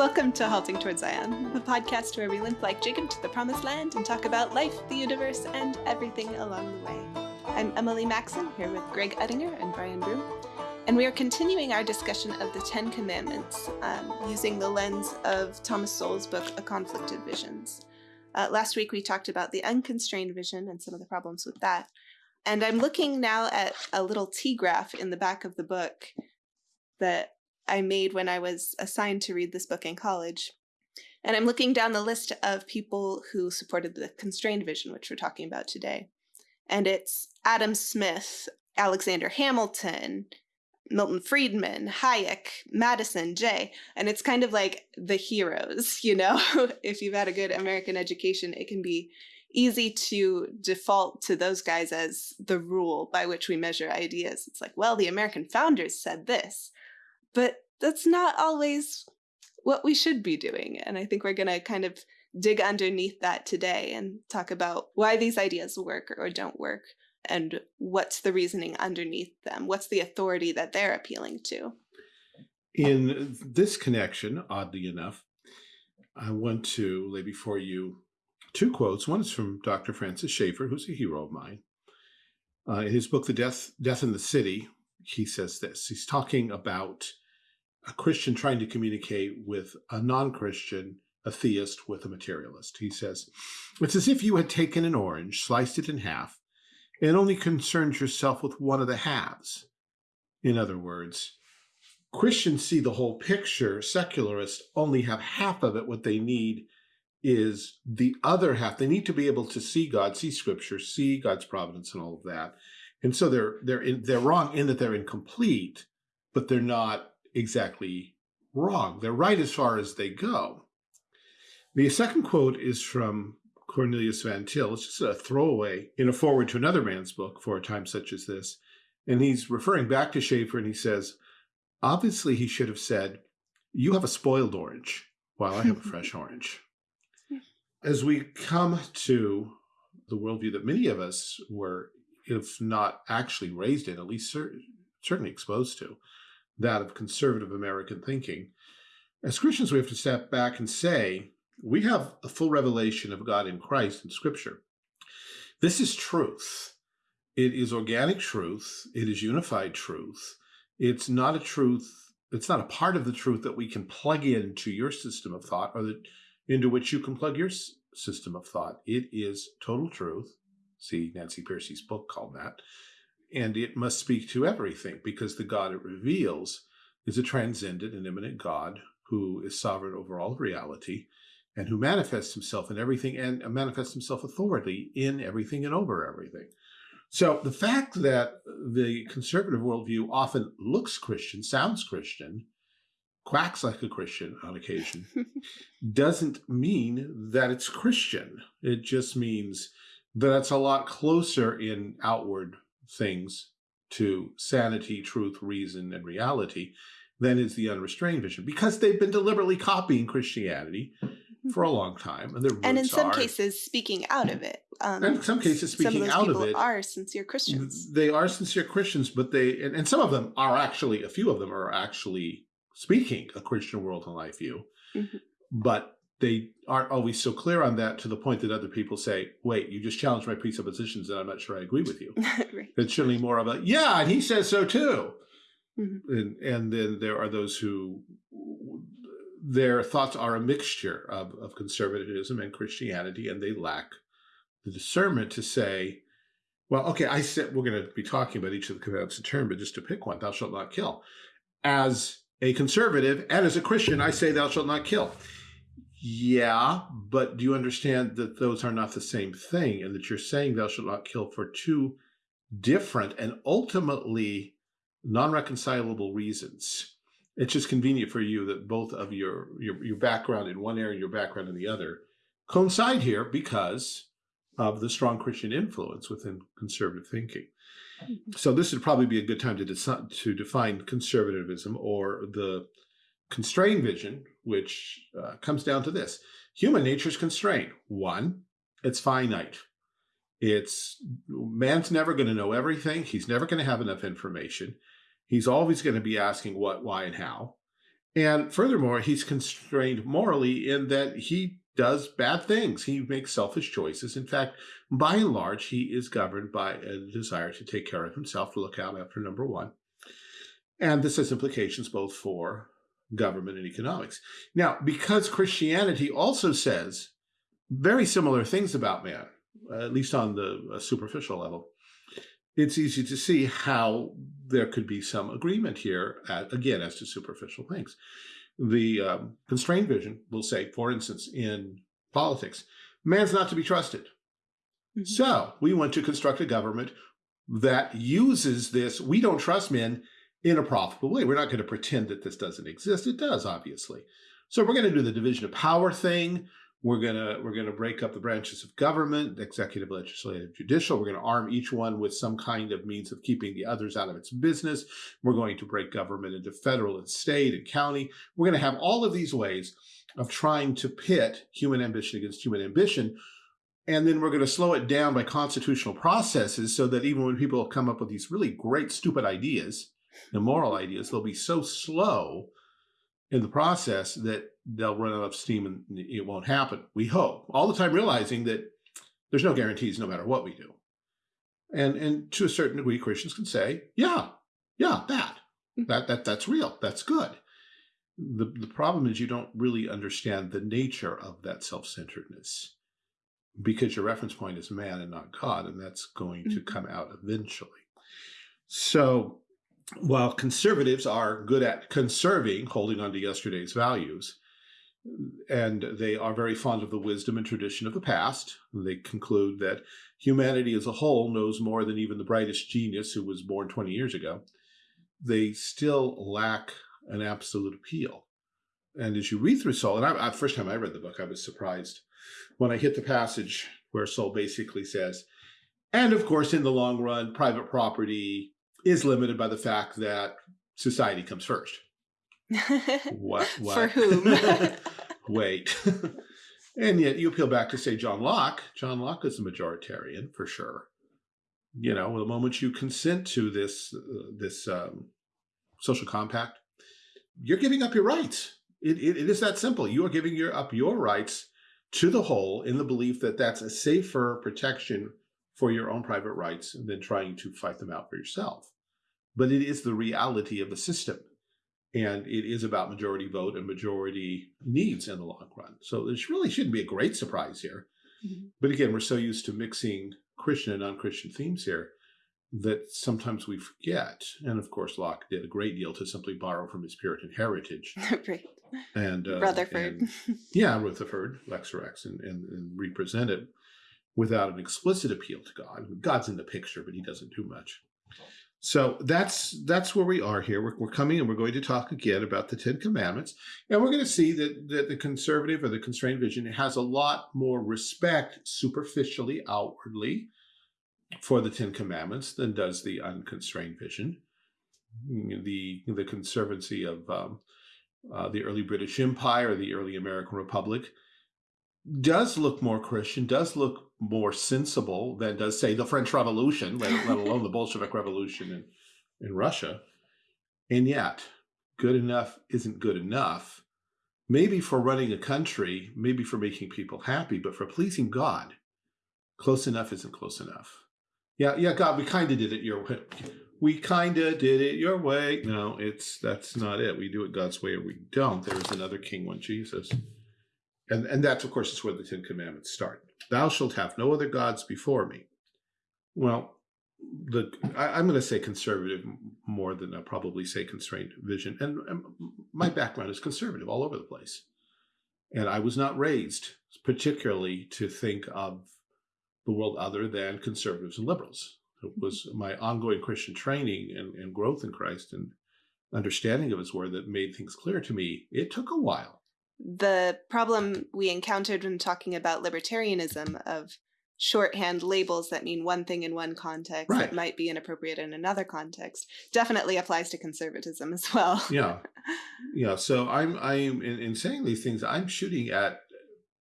Welcome to Halting Towards Zion, the podcast where we limp like Jacob to the promised land and talk about life, the universe, and everything along the way. I'm Emily Maxon, here with Greg Uttinger and Brian Broom, and we are continuing our discussion of the Ten Commandments um, using the lens of Thomas Sowell's book, A Conflict of Visions. Uh, last week we talked about the unconstrained vision and some of the problems with that. And I'm looking now at a little T graph in the back of the book that I made when I was assigned to read this book in college. And I'm looking down the list of people who supported the constrained vision, which we're talking about today. And it's Adam Smith, Alexander Hamilton, Milton Friedman, Hayek, Madison, Jay. And it's kind of like the heroes, you know? if you've had a good American education, it can be easy to default to those guys as the rule by which we measure ideas. It's like, well, the American founders said this, but that's not always what we should be doing. And I think we're going to kind of dig underneath that today and talk about why these ideas work or don't work and what's the reasoning underneath them. What's the authority that they're appealing to? In this connection, oddly enough, I want to lay before you two quotes. One is from Dr. Francis Schaeffer, who's a hero of mine. Uh, in his book, The Death, Death in the City, he says this. He's talking about a Christian trying to communicate with a non-Christian, a theist with a materialist. He says, it's as if you had taken an orange, sliced it in half, and only concerned yourself with one of the halves. In other words, Christians see the whole picture. Secularists only have half of it. What they need is the other half. They need to be able to see God, see scripture, see God's providence and all of that. And so they're they're in, they're wrong in that they're incomplete, but they're not exactly wrong. They're right as far as they go. The second quote is from Cornelius Van Til. It's just a throwaway in a forward to another man's book for a time such as this. And he's referring back to Schaeffer and he says, obviously he should have said, you have a spoiled orange while I have a fresh orange. As we come to the worldview that many of us were, if not actually raised in, at least cer certainly exposed to, that of conservative American thinking, as Christians, we have to step back and say, we have a full revelation of God in Christ in Scripture. This is truth. It is organic truth. It is unified truth. It's not a truth, it's not a part of the truth that we can plug into your system of thought or that into which you can plug your system of thought. It is total truth. See Nancy Pearcey's book called that. And it must speak to everything because the God it reveals is a transcendent and immanent God who is sovereign over all reality and who manifests himself in everything and uh, manifests himself authority in everything and over everything. So the fact that the conservative worldview often looks Christian, sounds Christian, quacks like a Christian on occasion, doesn't mean that it's Christian. It just means that it's a lot closer in outward things to sanity, truth, reason, and reality than is the unrestrained vision because they've been deliberately copying Christianity for a long time. And, they're and in some are, cases, speaking out of it. Um, in some cases, speaking some of out of it. are sincere Christians. They are sincere Christians, but they, and, and some of them are actually, a few of them are actually speaking a Christian world and life view, mm -hmm. but they aren't always so clear on that to the point that other people say, wait, you just challenged my presuppositions and I'm not sure I agree with you. right. It's certainly more of a, yeah, and he says so too. Mm -hmm. and, and then there are those who, their thoughts are a mixture of, of conservatism and Christianity, and they lack the discernment to say, well, okay, I said we're going to be talking about each of the commandments in turn, but just to pick one, thou shalt not kill. As a conservative and as a Christian, I say thou shalt not kill. Yeah, but do you understand that those are not the same thing and that you're saying thou shalt not kill for two different and ultimately non-reconcilable reasons? It's just convenient for you that both of your, your, your background in one area and your background in the other coincide here because of the strong Christian influence within conservative thinking. So this would probably be a good time to, to define conservatism or the constrained vision, which uh, comes down to this. Human nature is constrained. One, it's finite. It's man's never going to know everything. He's never going to have enough information. He's always going to be asking what, why, and how. And furthermore, he's constrained morally in that he does bad things. He makes selfish choices. In fact, by and large, he is governed by a desire to take care of himself, to look out after number one. And this has implications both for government and economics. Now, because Christianity also says very similar things about man, at least on the superficial level, it's easy to see how there could be some agreement here, at, again, as to superficial things. The um, constrained vision will say, for instance, in politics, man's not to be trusted. Mm -hmm. So we want to construct a government that uses this, we don't trust men in a profitable way. We're not going to pretend that this doesn't exist. It does, obviously. So we're going to do the division of power thing. We're gonna we're gonna break up the branches of government, executive, legislative, judicial. We're gonna arm each one with some kind of means of keeping the others out of its business. We're going to break government into federal and state and county. We're gonna have all of these ways of trying to pit human ambition against human ambition. And then we're going to slow it down by constitutional processes so that even when people come up with these really great, stupid ideas, immoral ideas, they'll be so slow in the process that they'll run out of steam and it won't happen. We hope all the time realizing that there's no guarantees no matter what we do. And, and to a certain degree, Christians can say, yeah, yeah, that, hmm. that, that, that's real. That's good. The, the problem is you don't really understand the nature of that self-centeredness because your reference point is man and not God, and that's going to mm-hmm. come out eventually. So while conservatives are good at conserving, holding on to yesterday's values, and they are very fond of the wisdom and tradition of the past. They conclude that humanity as a whole knows more than even the brightest genius who was born 20 years ago. They still lack an absolute appeal. And as you read through Sowell, and I, I, first time I read the book, I was surprised when I hit the passage where Sowell basically says, and of course, in the long run, private property is limited by the fact that society comes first. what, what? For whom? Wait. and yet you appeal back to say John Locke. John Locke is a majoritarian for sure. You know, the moment you consent to this uh, this um, social compact, you're giving up your rights. It, it, it is that simple. You are giving your, up your rights to the whole in the belief that that's a safer protection for your own private rights than trying to fight them out for yourself. But it is the reality of the system. And it is about majority vote and majority needs in the long run. So this really shouldn't be a great surprise here. Mm -hmm. But again, we're so used to mixing Christian and non-Christian themes here that sometimes we forget. And of course, Locke did a great deal to simply borrow from his Puritan heritage. right. And uh, Rutherford. And, yeah, Rutherford, Lex Rex, and, and, and represent it without an explicit appeal to God. God's in the picture, but he doesn't do much. So that's that's where we are here. We're, we're coming and we're going to talk again about the Ten Commandments. And we're going to see that, that the conservative or the constrained vision has a lot more respect superficially, outwardly, for the Ten Commandments than does the unconstrained vision. The, the conservancy of um, uh, the early British Empire, the early American Republic, does look more Christian, does look more sensible than does, say, the French Revolution, let, let alone the Bolshevik Revolution in, in Russia. And yet, good enough isn't good enough. Maybe for running a country, maybe for making people happy, but for pleasing God, close enough isn't close enough. Yeah, yeah, God, we kind of did it your way. We kind of did it your way. No, it's that's not it. We do it God's way or we don't. There's another king, one Jesus. And, and that's, of course, is where the Ten Commandments start. Thou shalt have no other gods before me. Well, the I, am going to say conservative more than I probably say constrained vision. And, and my background is conservative all over the place. And I was not raised particularly to think of the world other than conservatives and liberals. It mm-hmm. was my ongoing Christian training and, and growth in Christ and understanding of his word that made things clear to me. It took a while the problem we encountered when talking about libertarianism of shorthand labels that mean one thing in one context right. that might be inappropriate in another context definitely applies to conservatism as well. yeah. Yeah. So I'm, I'm in, in saying these things, I'm shooting at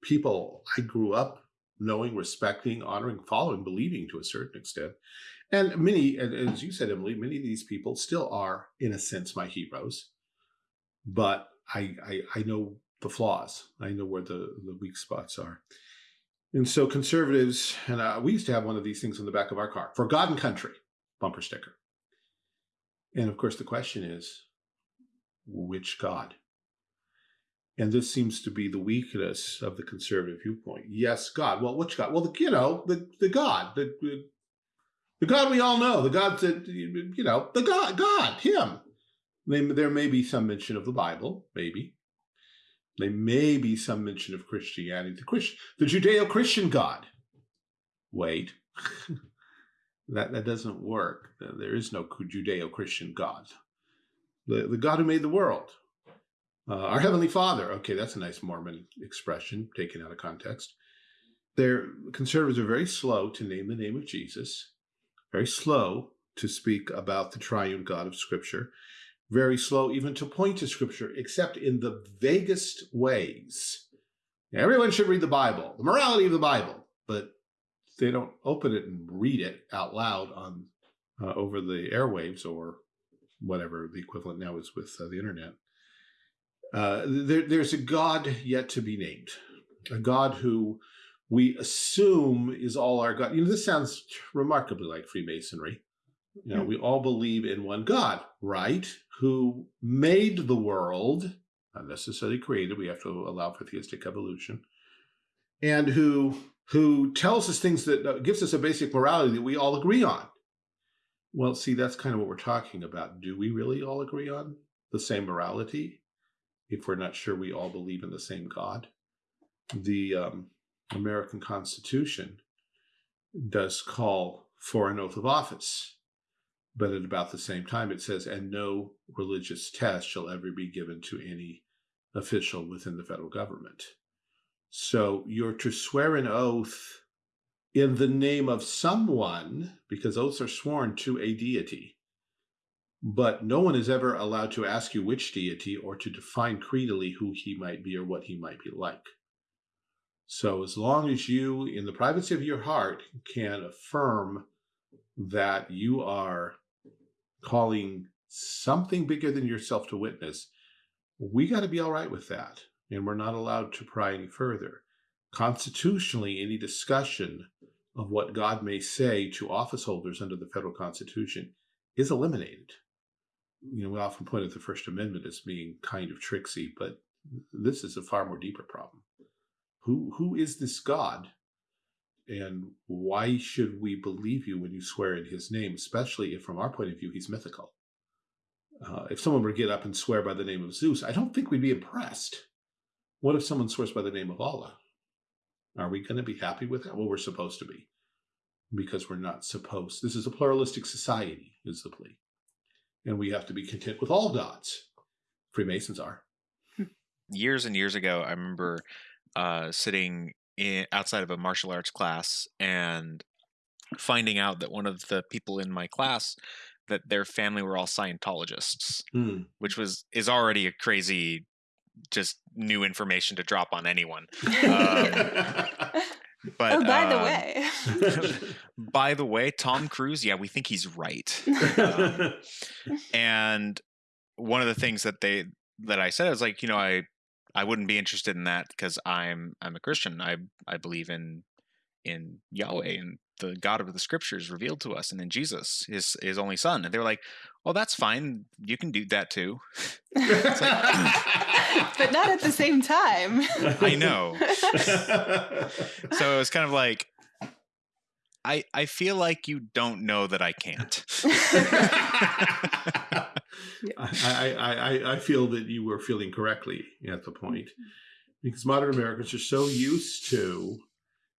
people I grew up knowing, respecting, honoring, following, believing to a certain extent. And many, as you said, Emily, many of these people still are, in a sense, my heroes. But I, I, I know the flaws. I know where the, the weak spots are. And so conservatives, and uh, we used to have one of these things on the back of our car, for God and country, bumper sticker. And of course, the question is, which God? And this seems to be the weakness of the conservative viewpoint. Yes, God. Well, which God? Well, the, you know, the, the God, the, the, the God we all know, the God that, you know, the God, God, him. They, there may be some mention of the Bible, maybe. There may be some mention of Christianity, the, Christ, the Judeo-Christian God. Wait, that, that doesn't work. There is no Judeo-Christian God. The, the God who made the world. Uh, our Heavenly Father. Okay, that's a nice Mormon expression taken out of context. Their conservatives are very slow to name the name of Jesus, very slow to speak about the triune God of Scripture very slow even to point to scripture, except in the vaguest ways. Everyone should read the Bible, the morality of the Bible, but they don't open it and read it out loud on uh, over the airwaves or whatever the equivalent now is with uh, the internet. Uh, there, there's a God yet to be named, a God who we assume is all our God. You know, this sounds remarkably like Freemasonry. You know, we all believe in one God, right? Who made the world, not necessarily created, we have to allow for theistic evolution, and who who tells us things that uh, gives us a basic morality that we all agree on. Well, see, that's kind of what we're talking about. Do we really all agree on the same morality if we're not sure we all believe in the same God? The um, American Constitution does call for an oath of office but at about the same time, it says, and no religious test shall ever be given to any official within the federal government. So you're to swear an oath in the name of someone, because oaths are sworn to a deity. But no one is ever allowed to ask you which deity or to define creedally who he might be or what he might be like. So as long as you, in the privacy of your heart, can affirm that you are calling something bigger than yourself to witness, we got to be all right with that. And we're not allowed to pry any further. Constitutionally, any discussion of what God may say to office holders under the federal constitution is eliminated. You know, we often point at the First Amendment as being kind of tricksy, but this is a far more deeper problem. Who, who is this God and why should we believe you when you swear in his name, especially if from our point of view, he's mythical? Uh, if someone were to get up and swear by the name of Zeus, I don't think we'd be impressed. What if someone swears by the name of Allah? Are we going to be happy with that? Well, we're supposed to be because we're not supposed. This is a pluralistic society, is the plea. And we have to be content with all gods. Freemasons are. Years and years ago, I remember uh, sitting in, outside of a martial arts class and finding out that one of the people in my class that their family were all Scientologists, mm. which was is already a crazy, just new information to drop on anyone. Um, but oh, by uh, the way, by the way, Tom Cruise, yeah, we think he's right. Um, and one of the things that they that I said was like, you know, I I wouldn't be interested in that because I'm I'm a Christian. I I believe in in Yahweh and the God of the Scriptures revealed to us, and in Jesus, His His only Son. And they were like, "Oh, that's fine. You can do that too." like, but not at the same time. I know. so it was kind of like, I I feel like you don't know that I can't. I, I, I feel that you were feeling correctly at the point mm-hmm. because modern Americans are so used to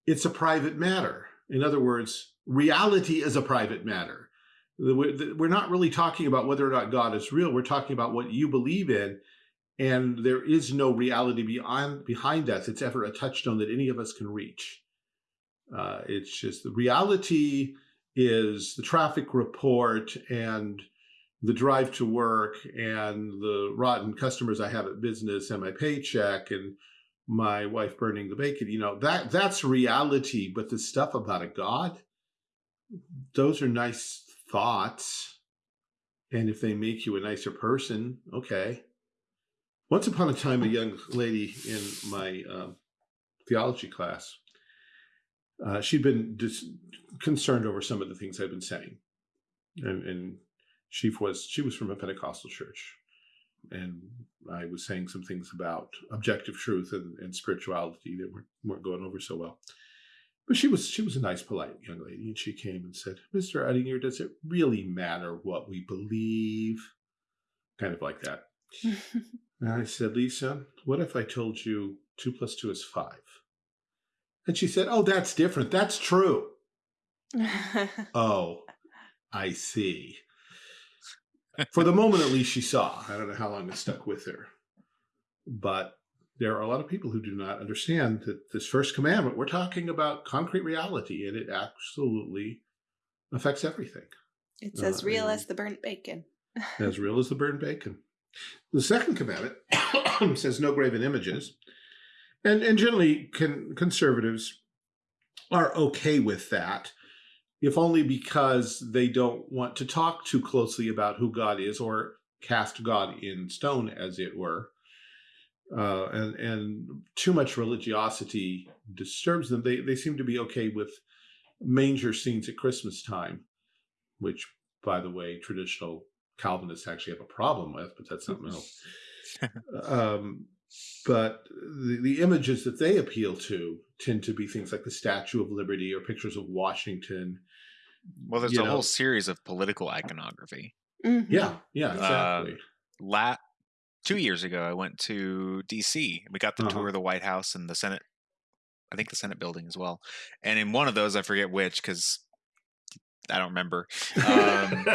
it's a private matter. In other words, reality is a private matter. We're not really talking about whether or not God is real. We're talking about what you believe in. And there is no reality beyond behind that that's ever a touchstone that any of us can reach. Uh, it's just the reality is the traffic report and the drive to work and the rotten customers I have at business and my paycheck and my wife burning the bacon, you know, that that's reality. But the stuff about a God, those are nice thoughts. And if they make you a nicer person, okay. Once upon a time, a young lady in my um, theology class, uh, she'd been dis- concerned over some of the things I'd been saying, and, and she was she was from a Pentecostal church, and I was saying some things about objective truth and, and spirituality that weren't, weren't going over so well. But she was she was a nice, polite young lady, and she came and said, "Mr. Uttinger, does it really matter what we believe?" Kind of like that. and I said, "Lisa, what if I told you two plus two is five? And she said, "Oh, that's different. That's true." oh, I see. For the moment, at least, she saw. I don't know how long it stuck with her, but there are a lot of people who do not understand that this first commandment, we're talking about concrete reality, and it absolutely affects everything. It's as uh, real as the burnt bacon. as real as the burnt bacon. The second commandment says no graven images. And, and generally, con conservatives are okay with that, if only because they don't want to talk too closely about who God is or cast God in stone, as it were uh, and and too much religiosity disturbs them. They they seem to be okay with manger scenes at Christmas time, which, by the way, traditional Calvinists actually have a problem with, but that's something else. um, but the, the images that they appeal to tend to be things like the Statue of Liberty or pictures of Washington. Well, there's a know. whole series of political iconography. Mm -hmm. Yeah, yeah, exactly. Uh, la two years ago, I went to D.C. We got the uh-huh. tour of the White House and the Senate. I think the Senate building as well. And in one of those, I forget which because I don't remember, um,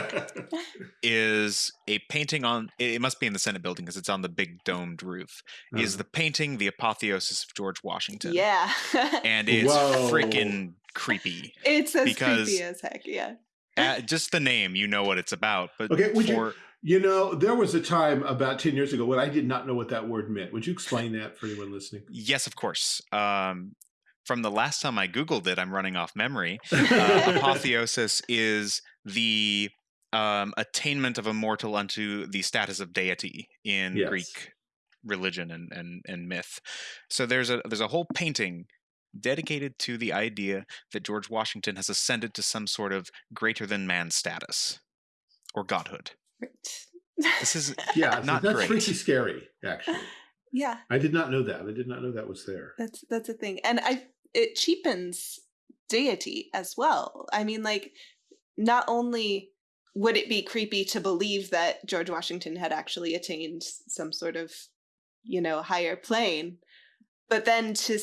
is a painting on. It must be in the Senate building because it's on the big domed roof. Uh-huh. Is the painting the apotheosis of George Washington? Yeah, and it's freaking creepy. It's as because creepy as heck. Yeah. just the name, you know what it's about. But okay, would for, you you know, there was a time about 10 years ago when I did not know what that word meant. Would you explain that for anyone listening? Yes, of course. Um, from the last time I Googled it, I'm running off memory. Uh, apotheosis is the um, attainment of a mortal unto the status of deity in yes. Greek religion and, and, and myth. So there's a there's a whole painting dedicated to the idea that George Washington has ascended to some sort of greater than man status or godhood. This is yeah, not that's great. pretty scary, actually. Yeah, I did not know that. I did not know that was there. That's that's a thing, and I it cheapens deity as well. I mean, like not only would it be creepy to believe that George Washington had actually attained some sort of, you know, higher plane, but then to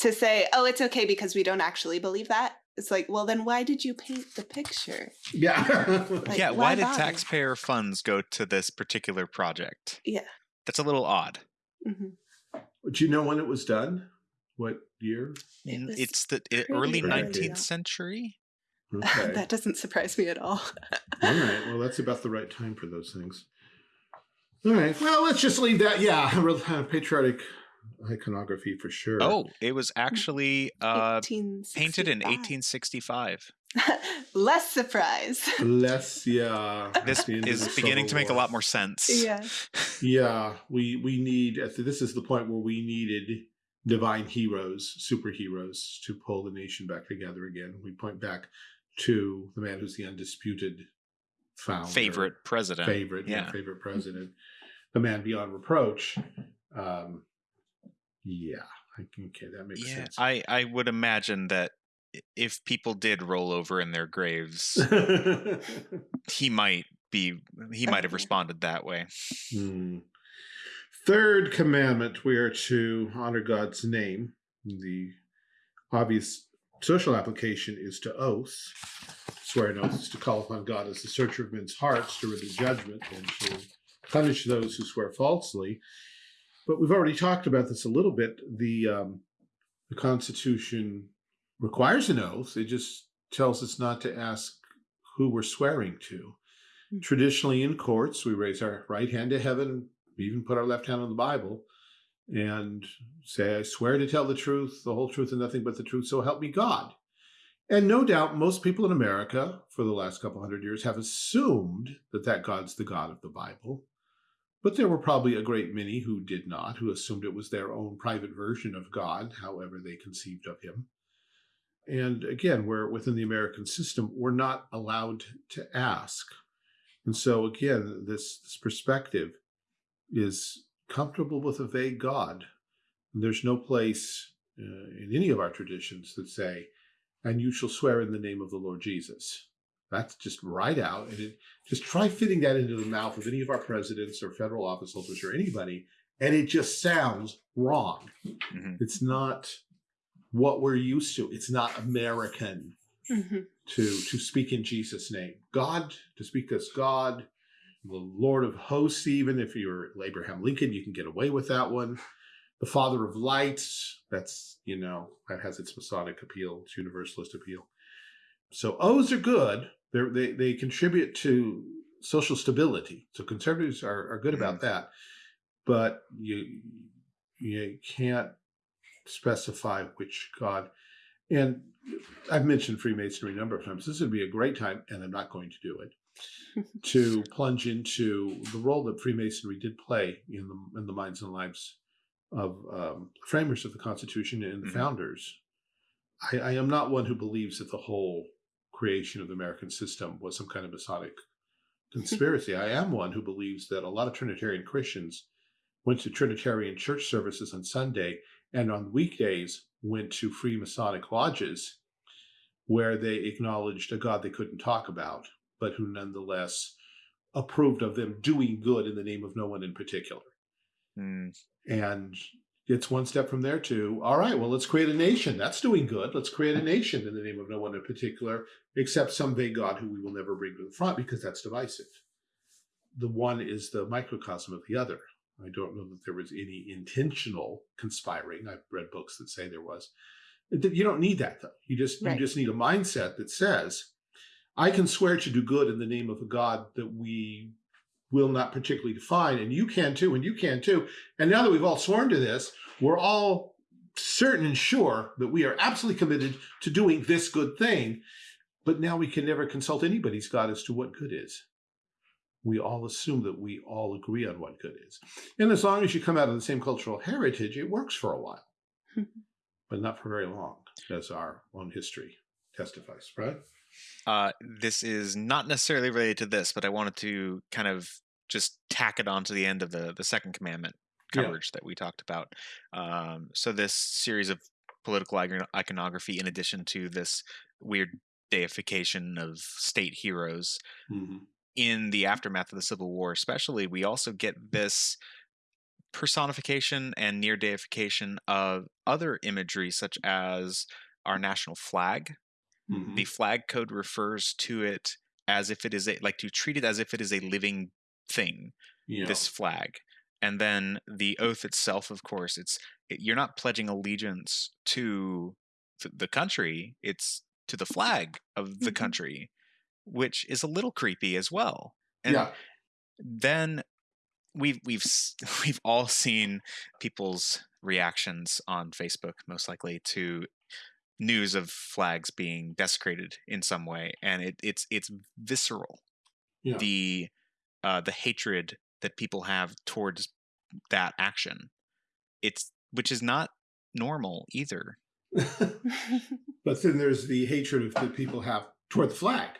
to say, oh, it's okay because we don't actually believe that it's like, well, then why did you paint the picture? Yeah. like, yeah. Why, why did taxpayer funds go to this particular project? Yeah. That's a little odd. Mm-hmm. Do you know when it was done? What year? It it's the early 19th century. Okay. that doesn't surprise me at all. all right. Well, that's about the right time for those things. All right. Well, let's just leave that. Yeah. Patriotic iconography for sure. Oh, it was mm, actually uh, painted in 1865. Less surprise. Less, yeah. This is beginning to make a lot more sense. Yeah. yeah, we we need. This is the point where we needed divine heroes, superheroes, to pull the nation back together again. We point back to the man who's the undisputed founder, favorite president, favorite, yeah, favorite president, the man beyond reproach. Um, yeah, okay, that makes yeah, sense. I I would imagine that if people did roll over in their graves, he might be he might have responded that way. Hmm. Third commandment: we are to honor God's name. The obvious social application is to oath. Swear an oath is to call upon God as the searcher of men's hearts to render judgment and to punish those who swear falsely. But we've already talked about this a little bit. The um, the Constitution requires an oath. It just tells us not to ask who we're swearing to. Mm -hmm. Traditionally, in courts, we raise our right hand to heaven, we even put our left hand on the Bible, and say, I swear to tell the truth, the whole truth, and nothing but the truth, so help me God. And no doubt most people in America for the last couple hundred years have assumed that that God's the God of the Bible. But there were probably a great many who did not, who assumed it was their own private version of God, however they conceived of him. And again, we're within the American system, we're not allowed to ask. And so again, this, this perspective is comfortable with a vague God. There's no place uh, in any of our traditions that say, and you shall swear in the name of the Lord Jesus. That's just right out. And it, just try fitting that into the mouth of any of our presidents or federal office holders or anybody, and it just sounds wrong. Mm -hmm. It's not what we're used to. It's not American mm -hmm. to to speak in Jesus' name. God, to speak as God, the Lord of hosts, even if you're Abraham Lincoln, you can get away with that one. The Father of Lights, that's, you know, that has its Masonic appeal, its Universalist appeal. So O's are good, they're, they they contribute to social stability. So conservatives are, are good about mm-hmm. that, but you you can't specify which God. And I've mentioned Freemasonry a number of times. This would be a great time, and I'm not going to do it, to plunge into the role that Freemasonry did play in the in the minds and lives of um, framers of the Constitution and the mm -hmm. founders. I, I am not one who believes that the whole creation of the American system was some kind of Masonic conspiracy. I am one who believes that a lot of Trinitarian Christians went to Trinitarian church services on Sunday and on weekdays went to Freemasonic lodges where they acknowledged a God they couldn't talk about, but who nonetheless approved of them doing good in the name of no one in particular. Mm. And it's one step from there to, all right, well, let's create a nation. That's doing good. Let's create a nation in the name of no one in particular, except some vague God who we will never bring to the front because that's divisive. The one is the microcosm of the other. I don't know that there was any intentional conspiring. I've read books that say there was. You don't need that though. You just right. you just need a mindset that says, I can swear to do good in the name of a God that we will not particularly define, and you can too, and you can too. And now that we've all sworn to this, we're all certain and sure that we are absolutely committed to doing this good thing. But now we can never consult anybody's God as to what good is. We all assume that we all agree on what good is. And as long as you come out of the same cultural heritage, it works for a while, hmm. but not for very long, as our own history testifies, right? Uh, this is not necessarily related to this, but I wanted to kind of just tack it on to the end of the the second commandment coverage yeah. that we talked about. Um, so this series of political iconography, in addition to this weird deification of state heroes, mm-hmm. in the aftermath of the Civil War, especially, we also get this personification and near deification of other imagery, such as our national flag. Mm-hmm. The flag code refers to it as if it is a like to treat it as if it is a living thing, yeah. this flag. And then the oath itself, of course, it's it, you're not pledging allegiance to the country; it's to the flag of the mm-hmm. country, which is a little creepy as well. And yeah. then we've we've we've all seen people's reactions on Facebook, most likely to news of flags being desecrated in some way, and it, it's it's visceral. Yeah. The uh, the hatred that people have towards that action. It's which is not normal either. but then there's the hatred that people have toward the flag.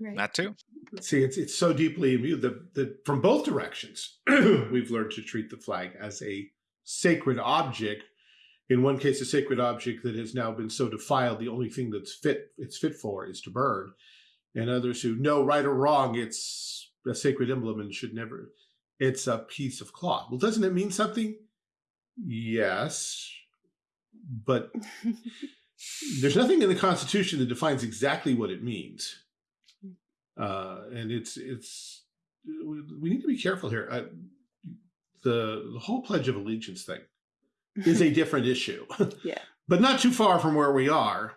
Right. That too. See, it's it's so deeply imbued that, that from both directions, we've learned to treat the flag as a sacred object. In one case, a sacred object that has now been so defiled, the only thing that's fit it's fit for is to burn. And others who know right or wrong, it's a sacred emblem and should never, it's a piece of cloth. Well, doesn't it mean something? Yes, but there's nothing in the Constitution that defines exactly what it means. Uh, and it's, it's, we need to be careful here. Uh, the, the whole Pledge of Allegiance thing is a different issue. yeah. But not too far from where we are.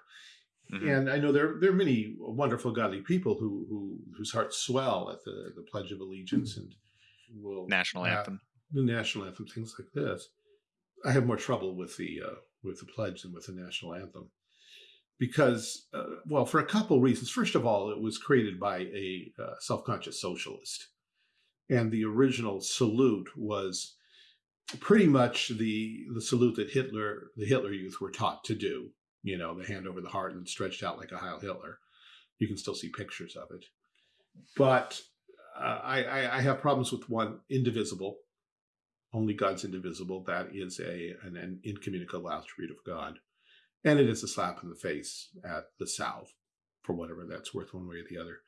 Mm -hmm. And I know there there are many wonderful godly people who who whose hearts swell at the the Pledge of Allegiance and will national anthem, the national anthem, things like this. I have more trouble with the uh, with the pledge than with the national anthem because, uh, well, for a couple reasons. First of all, it was created by a uh, self conscious socialist, And the original salute was pretty much the the salute that Hitler, the Hitler youth were taught to do. You know, the hand over the heart and stretched out like a Heil Hitler. You can still see pictures of it. But uh, I, I have problems with one indivisible. Only God's indivisible. That is a an, an incommunicable attribute of God. And it is a slap in the face at the South, for whatever that's worth one way or the other.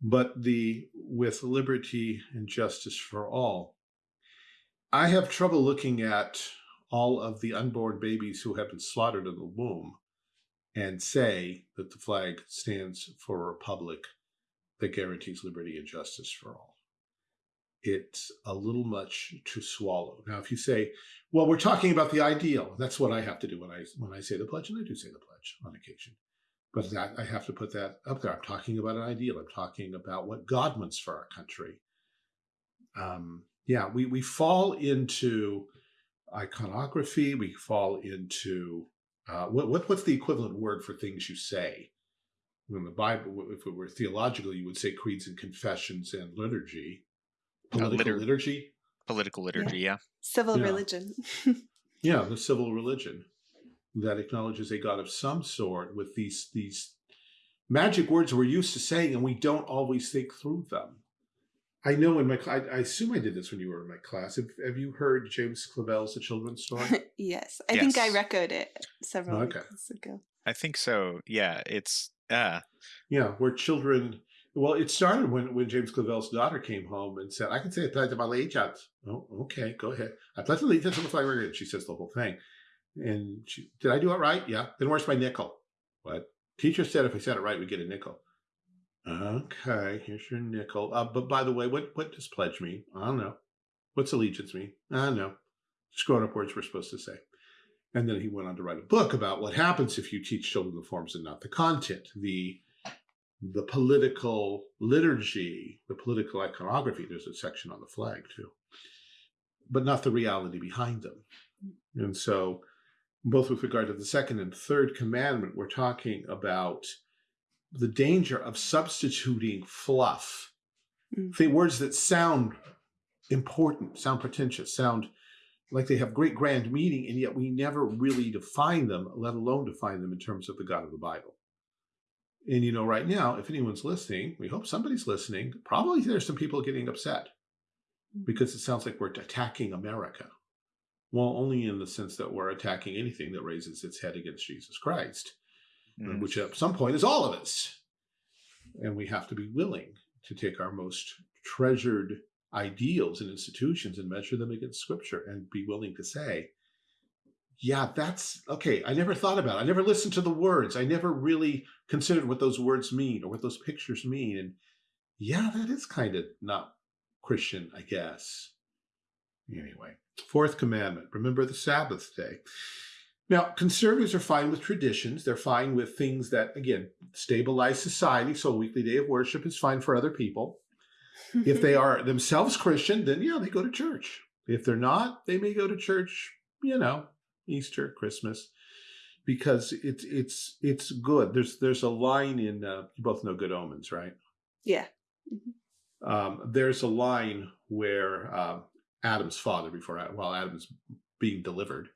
But the with liberty and justice for all, I have trouble looking at all of the unborn babies who have been slaughtered in the womb and say that the flag stands for a republic that guarantees liberty and justice for all. It's a little much to swallow. Now, if you say, well, we're talking about the ideal, that's what I have to do when I when I say the pledge, and I do say the pledge on occasion. But that I have to put that up there. I'm talking about an ideal. I'm talking about what God wants for our country. Um, yeah, we we fall into iconography. We fall into uh, what, what what's the equivalent word for things you say? In the Bible, if it were theological, you would say creeds and confessions and liturgy. Political uh, litur liturgy. Political liturgy, yeah. yeah. Civil yeah. religion. yeah, the civil religion that acknowledges a God of some sort with these these magic words we're used to saying, and we don't always think through them. I know in my I, I assume I did this when you were in my class. Have, have you heard James Clavell's The Children's Story? yes, I yes. think I record it several okay. weeks ago. I think so. Yeah, it's uh yeah, where children. Well, it started when when James Clavell's daughter came home and said, "I can say a pledge of allegiance." Oh, okay, go ahead. I pledge allegiance to the flag. And she says the whole thing. And she, did I do it right? Yeah. Then where's my nickel? What? Teacher said if I said it right, we get a nickel. Okay, here's your nickel. Uh, but by the way, what, what does pledge mean? I don't know. What's allegiance mean? I don't know. Grown up words we're supposed to say. And then he went on to write a book about what happens if you teach children the forms and not the content, the the political liturgy, the political iconography. There's a section on the flag too, but not the reality behind them. And so, both with regard to the second and third commandment, we're talking about the danger of substituting fluff, mm. the words that sound important, sound pretentious, sound like they have great grand meaning, and yet we never really define them, let alone define them in terms of the God of the Bible. And you know, right now, if anyone's listening, we hope somebody's listening, probably there's some people getting upset mm. because it sounds like we're attacking America. Well, only in the sense that we're attacking anything that raises its head against Jesus Christ mm. which at some point is all of us. And we have to be willing to take our most treasured ideals and institutions and measure them against scripture and be willing to say, yeah, that's okay. I never thought about it. I never listened to the words. I never really considered what those words mean or what those pictures mean. And yeah, that is kind of not Christian, I guess. Anyway, fourth commandment, remember the Sabbath day. Now, conservatives are fine with traditions. They're fine with things that, again, stabilize society. So a weekly day of worship is fine for other people. if they are themselves Christian, then yeah, they go to church. If they're not, they may go to church, you know, Easter, Christmas, because it's it's it's good. There's there's a line in uh, you both know Good Omens, right? Yeah. Mm -hmm. um, there's a line where uh, Adam's father, before while Adam's being delivered,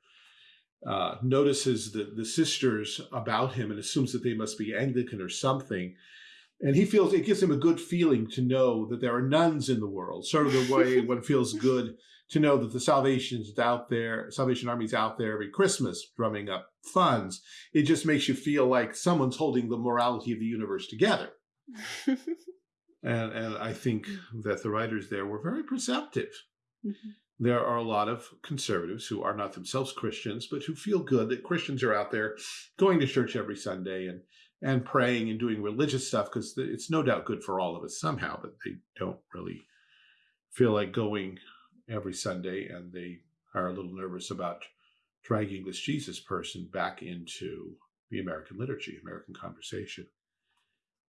uh, notices the, the sisters about him and assumes that they must be Anglican or something. And he feels it gives him a good feeling to know that there are nuns in the world, sort of the way one feels good to know that the Salvation is out there, Salvation Army's out there every Christmas drumming up funds. It just makes you feel like someone's holding the morality of the universe together. and, and I think that the writers there were very perceptive. Mm -hmm there are a lot of conservatives who are not themselves Christians, but who feel good that Christians are out there going to church every Sunday and and praying and doing religious stuff because it's no doubt good for all of us somehow, but they don't really feel like going every Sunday and they are a little nervous about dragging this Jesus person back into the American liturgy, American conversation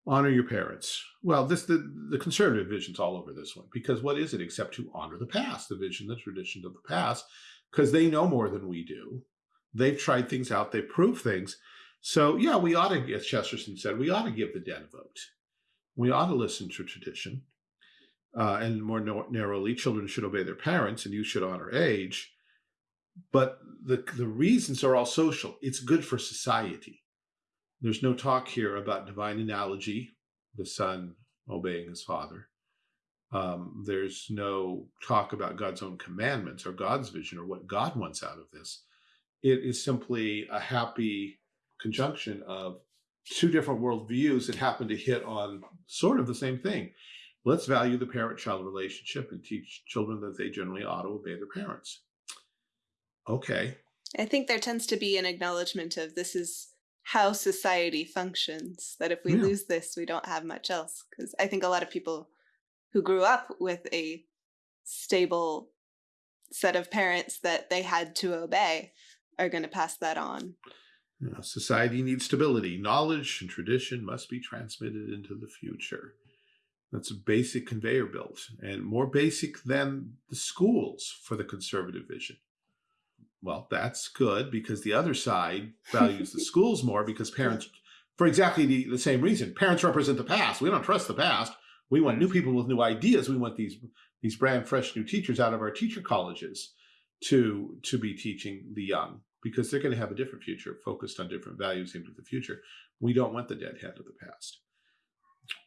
honor your parents. Well, this the, the conservative vision's all over this one because what is it except to honor the past, the vision, the tradition of the past, because they know more than we do. They've tried things out, they've proved things. So yeah, we ought to, as Chesterton said, we ought to give the dead a vote. We ought to listen to tradition. uh, and more no narrowly, children should obey their parents and you should honor age. But the, the reasons are all social. It's good for society. There's no talk here about divine analogy, the son obeying his father. Um, there's no talk about God's own commandments or God's vision or what God wants out of this. It is simply a happy conjunction of two different worldviews that happen to hit on sort of the same thing. Let's value the parent-child relationship and teach children that they generally ought to obey their parents. Okay. I think there tends to be an acknowledgement of this is how society functions, that if we Yeah. lose this, we don't have much else. Because I think a lot of people who grew up with a stable set of parents that they had to obey are going to pass that on. Society needs stability. Knowledge and tradition must be transmitted into the future. That's a basic conveyor belt and more basic than the schools for the conservative vision. Well, that's good because the other side values the schools more because parents, for exactly the, the same reason, parents represent the past. We don't trust the past. We want new people with new ideas. We want these these brand fresh new teachers out of our teacher colleges to to be teaching the young because they're going to have a different future focused on different values into the future. We don't want the dead head of the past.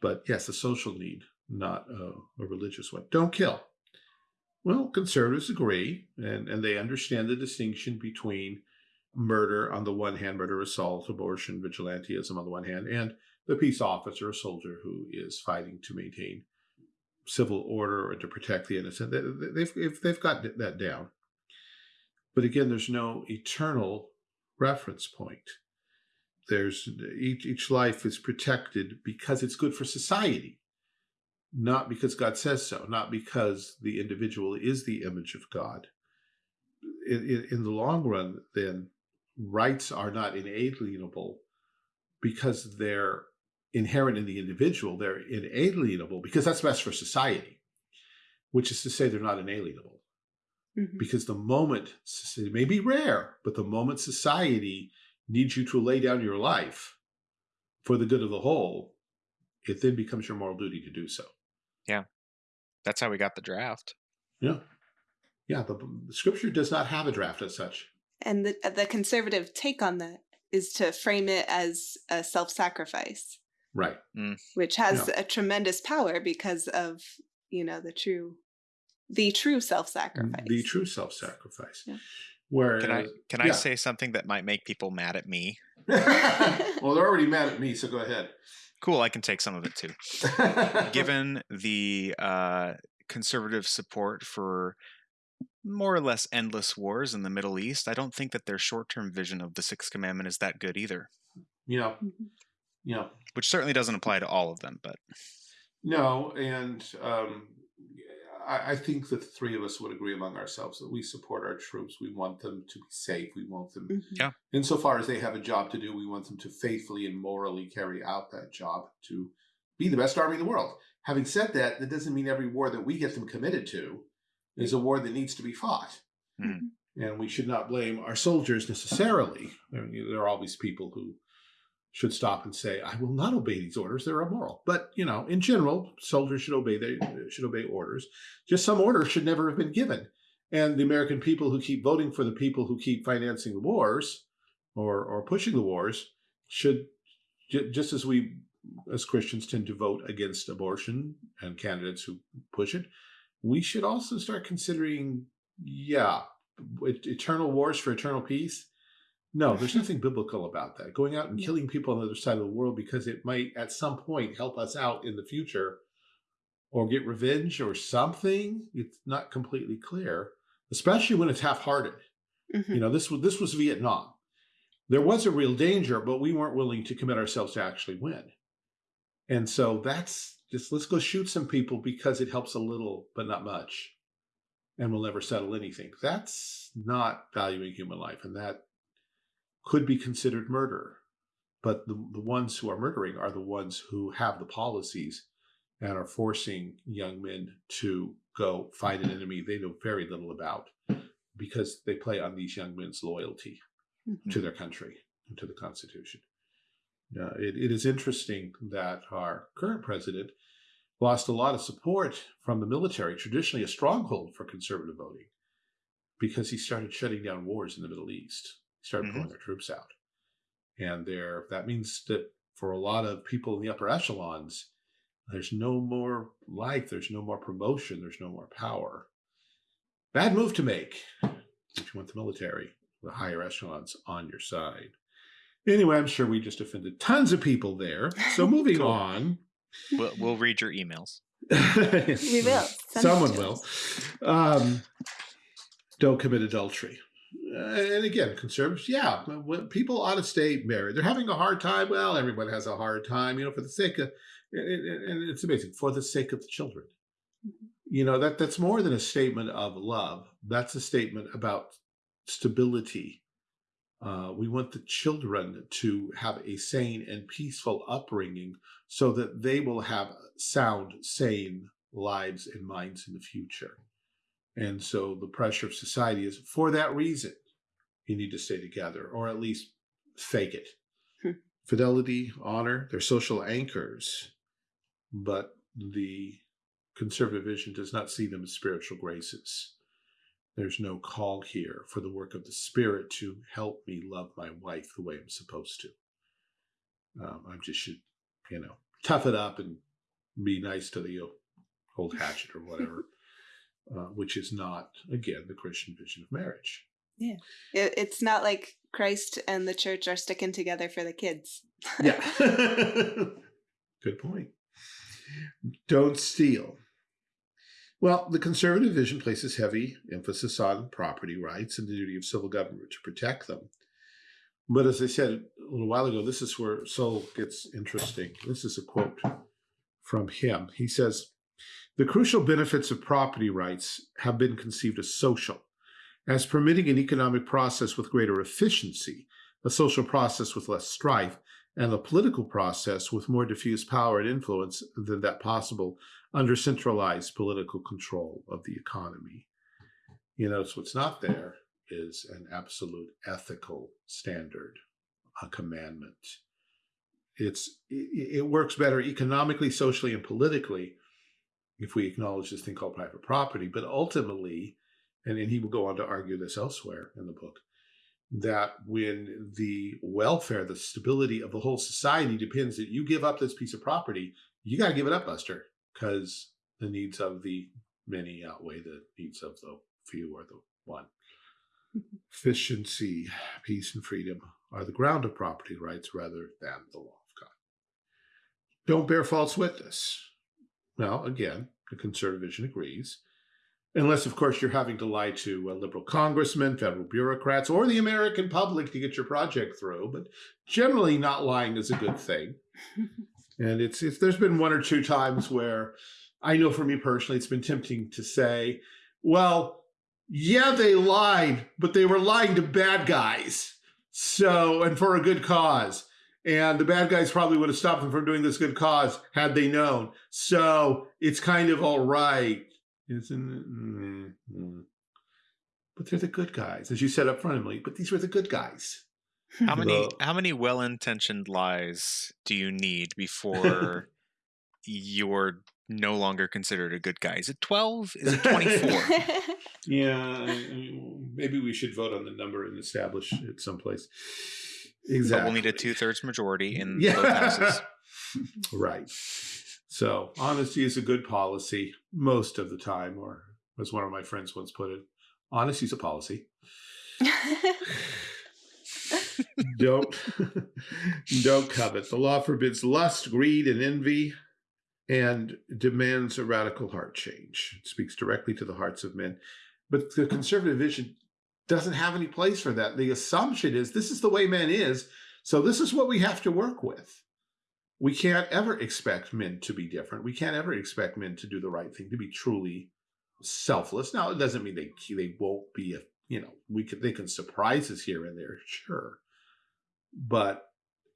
But yes, a social need, not a, a religious one. Don't kill. Well, conservatives agree, and, and they understand the distinction between murder on the one hand, murder, assault, abortion, vigilantism on the one hand, and the peace officer, a soldier who is fighting to maintain civil order and to protect the innocent. They, they've, they've got that down. But again, there's no eternal reference point. There's each, each life is protected because it's good for society, not because God says so, not because the individual is the image of God. In, in, in the long run, then, rights are not inalienable because they're inherent in the individual. They're inalienable because that's best for society, which is to say they're not inalienable Mhm. because the moment it may be rare, but the moment society needs you to lay down your life for the good of the whole, it then becomes your moral duty to do so. That's how we got the draft. Yeah, yeah. The, the scripture does not have a draft as such. And the, uh, the conservative take on that is to frame it as a self sacrifice, Right. Mm. which has a tremendous power because of, you know, the true. The true self-sacrifice. The true self-sacrifice. Yeah. Where Can I can I yeah. say something that might make people mad at me? well, they're already mad at me, so go ahead. Cool, I can take some of it too. Given the uh, conservative support for more or less endless wars in the Middle East, I don't think that their short-term vision of the Sixth Commandment is that good either. you know, Mhm. you know, Which certainly doesn't apply to all of them, but No, and um, I, I think the three of us would agree among ourselves that we support our troops. We want them to be safe. We want them, Mhm. Yeah. insofar as they have a job to do, we want them to faithfully and morally carry out that job to be the best army in the world. Having said that, that doesn't mean every war that we get them committed to is a war that needs to be fought. Mhm. And we should not blame our soldiers necessarily. I mean, there are always people who should stop and say, "I will not obey these orders; they're immoral." But you know, in general, soldiers should obey they should obey orders. Just some orders should never have been given. And the American people who keep voting for the people who keep financing the wars or or pushing the wars should just as we as Christians tend to vote against abortion and candidates who push it, we should also start considering, yeah, eternal wars for eternal peace. No, there's nothing biblical about that. Going out and killing people on the other side of the world because it might at some point help us out in the future or get revenge or something, it's not completely clear, especially when it's half-hearted. Mhm. You know, this was this was Vietnam. There was a real danger, but we weren't willing to commit ourselves to actually win. And so that's just let's go shoot some people because it helps a little, but not much. And we'll never settle anything. That's not valuing human life, and that could be considered murder. But the, the ones who are murdering are the ones who have the policies and are forcing young men to go fight an enemy they know very little about because they play on these young men's loyalty Mhm. to their country and to the Constitution. Uh, it, it is interesting that our current president lost a lot of support from the military, traditionally a stronghold for conservative voting, because he started shutting down wars in the Middle East. He started Mhm. pulling their troops out. And there, that means that for a lot of people in the upper echelons, there's no more life, there's no more promotion, there's no more power. Bad move to make if you want the military, the higher echelons on your side. Anyway, I'm sure we just offended tons of people there. So moving Cool. on. We'll, we'll read your emails. We will. Send Someone will. Um, don't commit adultery. And again, conservatives, yeah, people ought to stay married. They're having a hard time. Well, everyone has a hard time, you know, for the sake of, and, it's amazing, for the sake of the children. You know, that that's more than a statement of love. That's a statement about stability. Uh, we want the children to have a sane and peaceful upbringing so that they will have sound, sane lives and minds in the future. And so the pressure of society is for that reason, you need to stay together or at least fake it. Hmm. Fidelity, honor, they're social anchors, but the conservative vision does not see them as spiritual graces. There's no call here for the work of the Spirit to help me love my wife the way I'm supposed to. Um, I just should, you know, tough it up and be nice to the old hatchet or whatever, uh, which is not, again, the Christian vision of marriage. It, it's not like Christ and the church are sticking together for the kids. Yeah. Good point. Don't steal. Well, the conservative vision places heavy emphasis on property rights and the duty of civil government to protect them. But as I said a little while ago, this is where Sowell gets interesting. This is a quote from him. He says, The crucial benefits of property rights have been conceived as social, as permitting an economic process with greater efficiency, a social process with less strife, and a political process with more diffuse power and influence than that possible under centralized political control of the economy. You know, so what's not there is an absolute ethical standard, a commandment. It's it, it works better economically, socially, and politically if we acknowledge this thing called private property. But ultimately, and, and he will go on to argue this elsewhere in the book, that when the welfare, the stability of the whole society depends that you give up this piece of property, you got to give it up, Buster, because the needs of the many outweigh the needs of the few or the one. Efficiency, peace, and freedom are the ground of property rights rather than the law of God. Don't bear false witness. Well, again, the conservative vision agrees. Unless, of course, you're having to lie to uh, liberal congressmen, federal bureaucrats, or the American public to get your project through. But generally, not lying is a good thing. and it's, it's there's been one or two times where I know for me personally, it's been tempting to say, well, yeah, they lied, but they were lying to bad guys. So, and for a good cause. And the bad guys probably would have stopped them from doing this good cause had they known. So it's kind of all right. Isn't it? Mm, mm. But they're the good guys, as you said up front, Emily. But these were the good guys. How many Well- how many well-intentioned lies do you need before you're no longer considered a good guy? Is it 12? Is it 24? Yeah, I- I- maybe we should vote on the number and establish it someplace. Exactly. But we'll need a two-thirds majority in yeah. both houses. right. So honesty is a good policy most of the time, or as one of my friends once put it, honesty is a policy. don't don't covet. The law forbids lust, greed, and envy, and demands a radical heart change. It speaks directly to the hearts of men. But the conservative vision doesn't have any place for that. The assumption is this is the way men is, so this is what we have to work with. We can't ever expect men to be different. We can't ever expect men to do the right thing, to be truly selfless. Now, it doesn't mean they they won't be a you know we can they can surprise us here and there, sure, but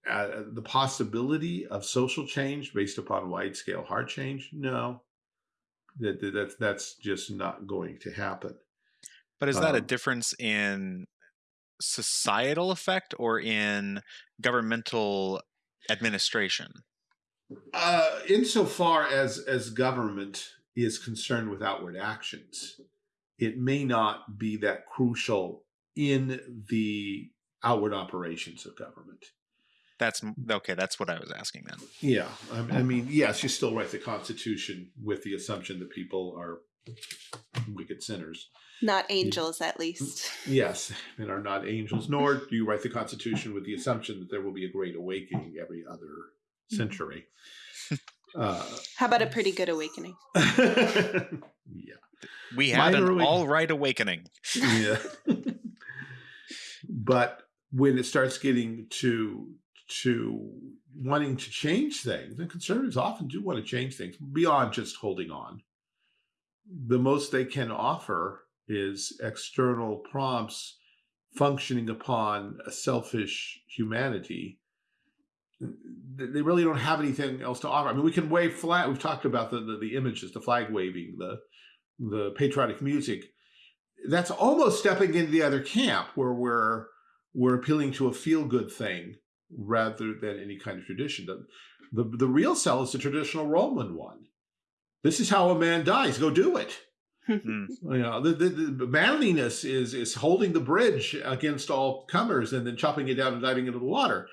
uh, the possibility of social change based upon wide scale heart change, no, that that- that's just not going to happen. But is that a Um, difference in societal effect or in governmental administration? Uh, insofar as as government is concerned with outward actions, it may not be that crucial in the outward operations of government. That's okay. That's what I was asking then. Yeah, I, I mean, yes, you still write the Constitution with the assumption that people are wicked sinners. Not angels, at least. Yes, and are not angels, nor do you write the Constitution with the assumption that there will be a great awakening every other century. Uh, How about a pretty good awakening? yeah, We had Minor an awakening. all right awakening. yeah. but when it starts getting to to wanting to change things, and conservatives often do want to change things beyond just holding on. The most they can offer is external prompts functioning upon a selfish humanity. They really don't have anything else to offer. I mean, we can wave flag. We've talked about the, the, the images, the flag waving, the the patriotic music. That's almost stepping into the other camp where we're we're appealing to a feel good thing rather than any kind of tradition. The, the the real sell is the traditional Roman one. This is how a man dies. Go do it. Hmm. You know, the, the, the manliness is is holding the bridge against all comers and then chopping it down and diving into the water.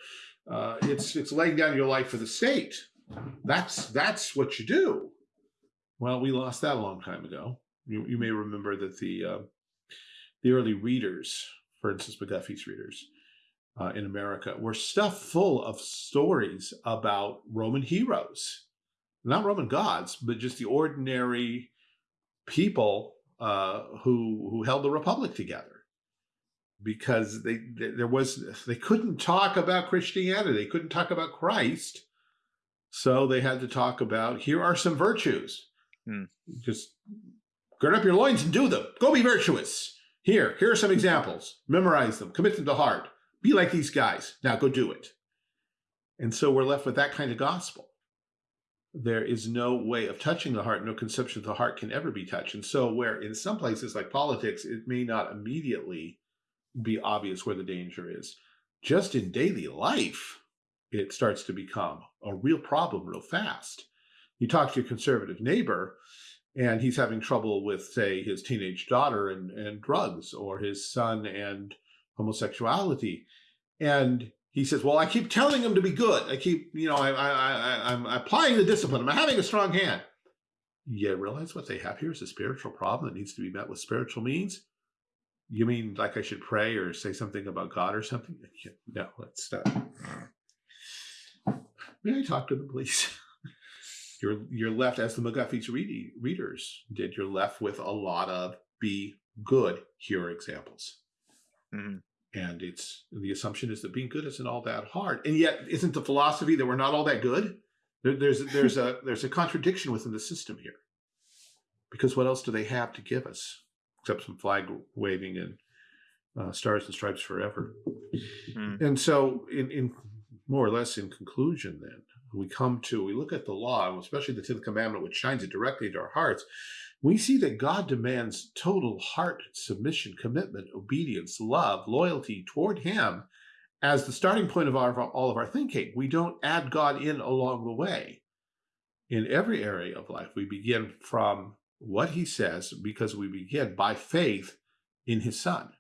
Uh, it's it's laying down your life for the state. That's that's what you do. Well, we lost that a long time ago. You, you may remember that the uh, the early readers, for instance, McGuffey's readers uh, in America, were stuffed full of stories about Roman heroes, not Roman gods, but just the ordinary people uh, who who held the republic together. Because they there was they couldn't talk about Christianity, they couldn't talk about Christ, so they had to talk about here are some virtues. Hmm. Just gird up your loins and do them. Go be virtuous. Here, here are some examples. Memorize them. Commit them to heart. Be like these guys. Now go do it. And so we're left with that kind of gospel. There is no way of touching the heart. No conception of the heart can ever be touched. And so where in some places like politics, it may not immediately be obvious where the danger is. Just in daily life, it starts to become a real problem real fast. You talk to your conservative neighbor, and he's having trouble with, say, his teenage daughter and, and drugs, or his son and homosexuality. And he says, Well, I keep telling him to be good. I keep, you know, I, I, I, I'm applying the discipline. I'm having a strong hand. You realize what they have here is a spiritual problem that needs to be met with spiritual means? You mean like I should pray or say something about God or something? No, let's stop. May I talk to them, please? You're you're left as the McGuffey's read, readers did. You're left with a lot of be good. Here examples, Mhm. And it's the assumption is that being good isn't all that hard. And yet, isn't the philosophy that we're not all that good? There, there's there's a there's a contradiction within the system here, because what else do they have to give us except some flag waving and uh, stars and stripes forever? Hmm. And so, in, in more or less in conclusion, then we come to we look at the law, and especially the Tenth Commandment, which shines it directly into our hearts. We see that God demands total heart submission, commitment, obedience, love, loyalty toward Him as the starting point of our, all of our thinking. We don't add God in along the way. In every area of life, we begin from what He says because we begin by faith in His Son.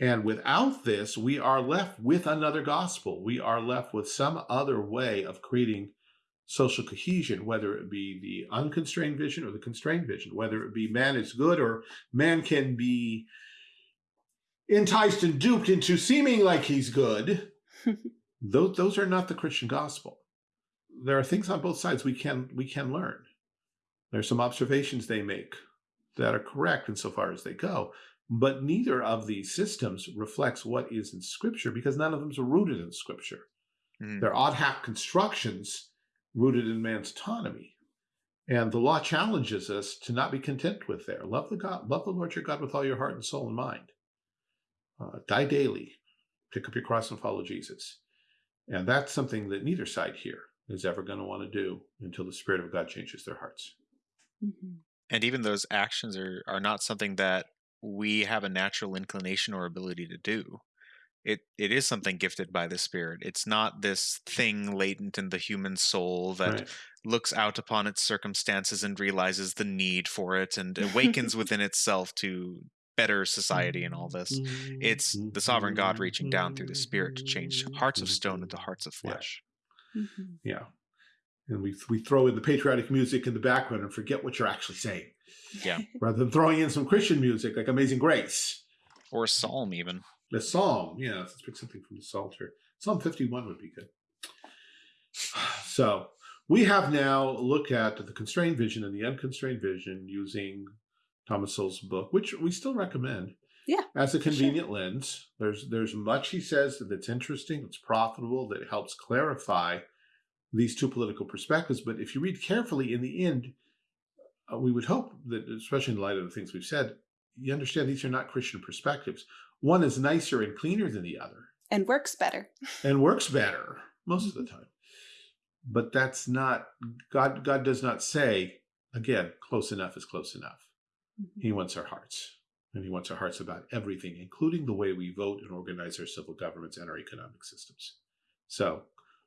And without this, we are left with another gospel. We are left with some other way of creating social cohesion, whether it be the unconstrained vision or the constrained vision, whether it be man is good or man can be enticed and duped into seeming like he's good. those, those are not the Christian gospel. There are things on both sides we can we can learn. There's some observations they make that are correct insofar as they go, but neither of these systems reflects what is in Scripture because none of them are rooted in Scripture. Mhm. They're ad hoc constructions rooted in man's autonomy. And the law challenges us to not be content with there. Love the God, love the Lord your God with all your heart and soul and mind. Uh, die daily, pick up your cross and follow Jesus. And that's something that neither side here is ever going to want to do until the Spirit of God changes their hearts. Mhm. And even those actions are are not something that we have a natural inclination or ability to do. It it is something gifted by the spirit it's not this thing latent in the human soul that Right. looks out upon its circumstances and realizes the need for it and awakens within itself to better society and all this it's the sovereign god reaching down through the spirit to change hearts of stone into hearts of Yeah. flesh Mhm. Yeah. And we we throw in the patriotic music in the background and forget what you're actually saying. Yeah. Rather than throwing in some Christian music like Amazing Grace. or a psalm even The Psalm, yeah, let's pick something from the Psalter. Psalm 51 would be good. So we have now looked at the constrained vision and the unconstrained vision using Thomas Sowell's book, which we still recommend. Yeah, As a for sure. convenient lens. There's there's much he says that's interesting, that's profitable, that helps clarify these two political perspectives. But if you read carefully, in the end, uh, we would hope that, especially in light of the things we've said, you understand these are not Christian perspectives. One is nicer and cleaner than the other And works better. and works better most of the mm-hmm. time. But that's not God. God does not say again. Close enough is close enough. Mm-hmm. He wants our hearts, and he wants our hearts about everything, including the way we vote and organize our civil governments and our economic systems. So,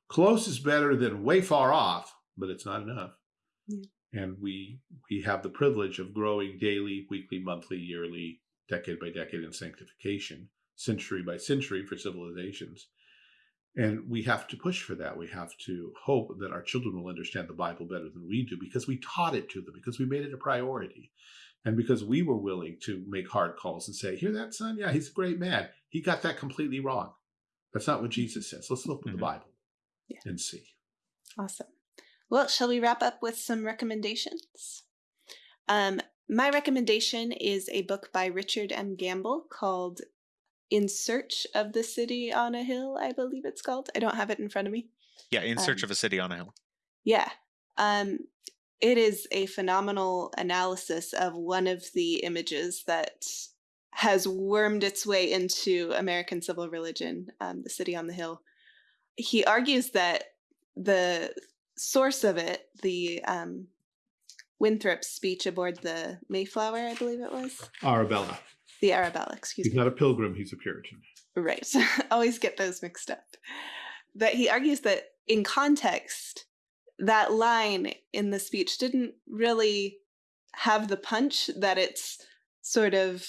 close is better than way far off, but it's not enough. Yeah. And we we have the privilege of growing daily, weekly, monthly, yearly, decade by decade in sanctification, century by century for civilizations. And we have to push for that. We have to hope that our children will understand the Bible better than we do because we taught it to them, because we made it a priority. And because we were willing to make hard calls and say, Hear that, son? Yeah, he's a great man. He got that completely wrong. That's not what Jesus says. Let's look at the Mhm. Bible Yeah. and see. Awesome. Well, shall we wrap up with some recommendations? Um, my recommendation is a book by Richard M. Gamble called In Search of the City on a Hill, I believe it's called. I don't have it in front of me. yeah in search Um, of a city on a hill Yeah. Um, it is a phenomenal analysis of one of the images that has wormed its way into American civil religion, um, the city on the hill. He argues that the source of it, the um, Winthrop's speech aboard the Mayflower, I believe it was, Arabella. the Arabella, excuse He's me. not a pilgrim, he's a Puritan. Right. Always get those mixed up. That he argues that in context, that line in the speech didn't really have the punch that it's sort of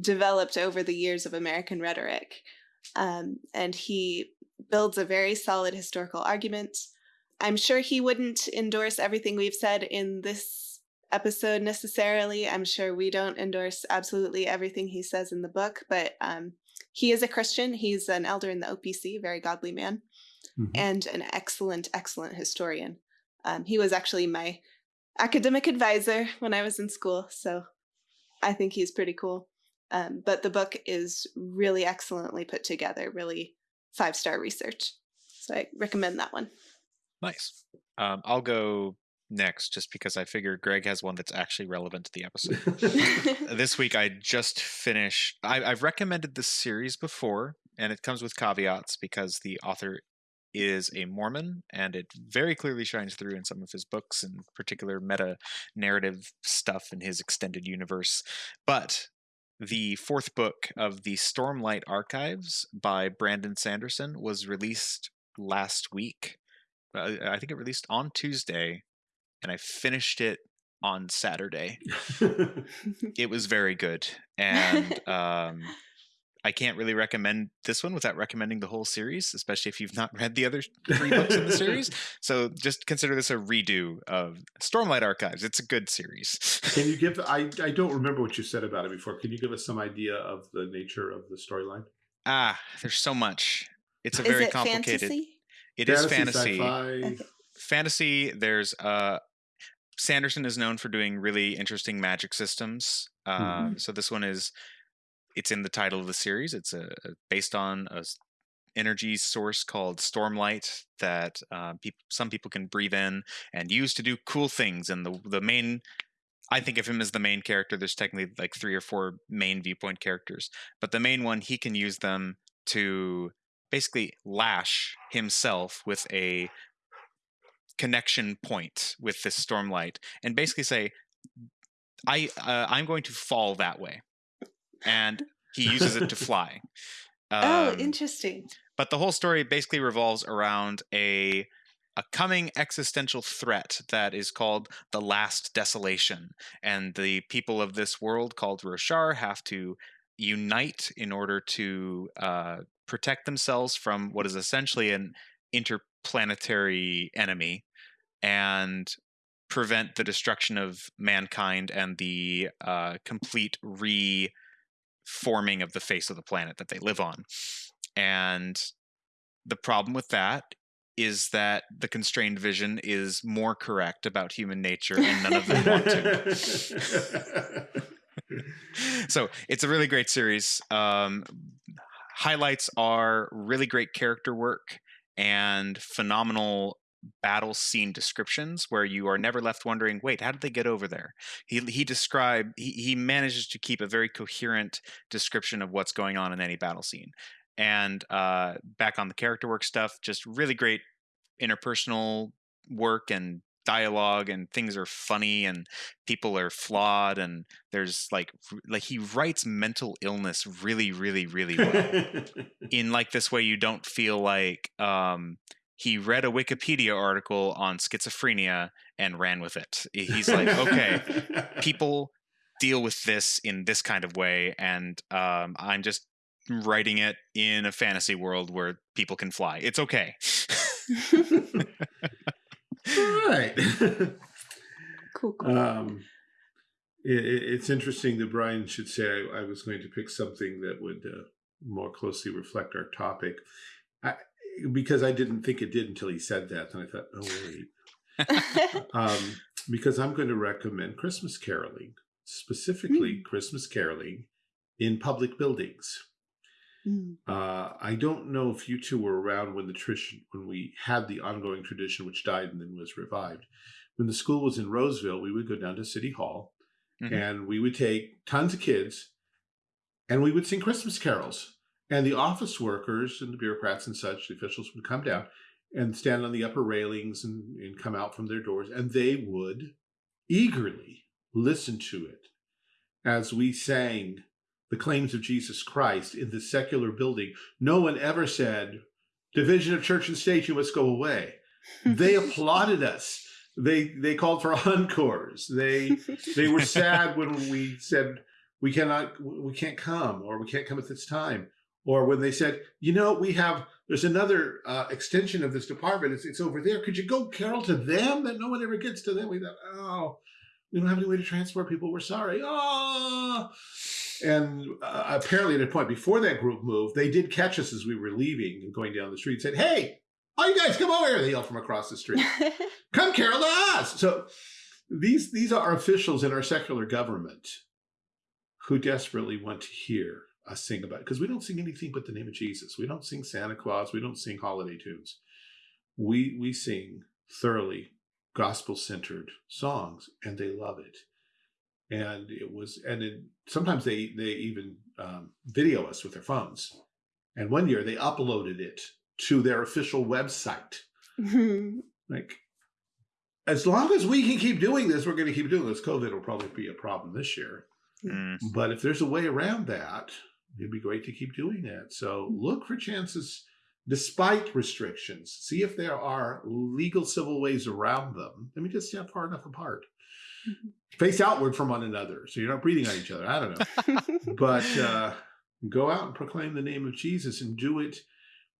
developed over the years of American rhetoric. Um, and he builds a very solid historical argument. I'm sure he wouldn't endorse everything we've said in this episode necessarily. I'm sure we don't endorse absolutely everything he says in the book, but um, he is a Christian. He's an elder in the OPC, very godly man, Mhm. and an excellent, excellent historian. Um, he was actually my academic advisor when I was in school, so I think he's pretty cool. Um, but the book is really excellently put together, really five star research. So I recommend that one. Nice um, i'll go next just because i figure greg has one that's actually relevant to the episode this week I just finished. I, I've recommended this series before, and it comes with caveats because the author is a Mormon, and it very clearly shines through in some of his books, in particular meta narrative stuff in his extended universe. But the fourth book of the Stormlight Archives by Brandon Sanderson was released last week. Uh, I think it released on Tuesday, and I finished it on Saturday it was very good and um i can't really recommend this one without recommending the whole series especially if you've not read the other three books in the series so just consider this a redo of stormlight archives it's a good series Can you give? I I don't remember what you said about it before. Can you give us some idea of the nature of the storyline? ah there's so much it's a is very it complicated fantasy? It is fantasy sci-fi. Fantasy there's uh sanderson is known for doing really interesting magic systems uh, Mhm. so this one is it's in the title of the series it's a, a- based on a energy source called stormlight that uh, peop some people can breathe in and use to do cool things and the the main I think of him as the main character. There's technically like three or four main viewpoint characters, but the main one he can use them to basically lash himself with a connection point with this stormlight and basically say i uh, i'm going to fall that way. And he uses it to fly. Oh, Um, interesting. but the whole story basically revolves around a a coming existential threat that is called the last desolation. And the people of this world called roshar have to unite in order to uh, protect themselves from what is essentially an interplanetary enemy and prevent the destruction of mankind and the uh, complete reforming of the face of the planet that they live on and the problem with that is that the constrained vision is more correct about human nature and none of them want to. so it's a really great series. Um, highlights are really great character work and phenomenal battle scene descriptions where you are never left wondering wait how did they get over there? He he described he, he manages to keep a very coherent description of what's going on in any battle scene. And uh, back on the character work stuff, just really great interpersonal work and dialogue and things are funny and people are flawed and there's like like he writes mental illness really really really well. In like this way you don't feel like um he read a wikipedia article on schizophrenia and ran with it. He's like okay people deal with this in this kind of way and um, i'm just writing it in a fantasy world where people can fly. It's okay All right. cool, cool. um, it, it- it's interesting that Brian should say I, I was going to pick something that would uh, more closely reflect our topic. I, because I didn't think it did until he said that, and I thought, oh wait, um, because I'm going to recommend Christmas caroling, specifically Christmas caroling in public buildings. Mm. Uh, I don't know if you two were around when the tradition, when we had the ongoing tradition, which died and then was revived. When the school was in Roseville, we would go down to City Hall, Mhm. and we would take tons of kids, and we would sing Christmas carols. And the office workers and the bureaucrats and such, the officials would come down and stand on the upper railings and, and come out from their doors, and they would eagerly listen to it as we sang the claims of Jesus Christ in this secular building. No one ever said, Division of church and state, you must go away. They applauded us. They they called for encores. They they were sad when we said we cannot we can't come or we can't come at this time or when they said you know we have there's another uh, extension of this department it's, it's over there could you go carol to them that no one ever gets to them we thought oh we don't have any way to transport people we're sorry oh and uh, apparently at a point before that group moved they did catch us as we were leaving and going down the street and said hey all you guys come over here. They yelled from across the street. Come carol to us so these these are officials in our secular government who desperately want to hear us sing about because we don't sing anything but the name of jesus. We don't sing santa claus. We don't sing holiday tunes. We we sing thoroughly gospel centered songs and they love it and it was and it, sometimes they they even um, video us with their phones. And one year they uploaded it to their official website. Like as long as we can keep doing this we're going to keep doing this. Covid will probably be a problem this year. Mm. but if there's a way around that it'd be great to keep doing that. So look for chances despite restrictions see if there are legal civil ways around them. Let me just stand far enough apart. Face outward from one another so you're not breathing on each other i don't know but uh, go out and proclaim the name of Jesus and do it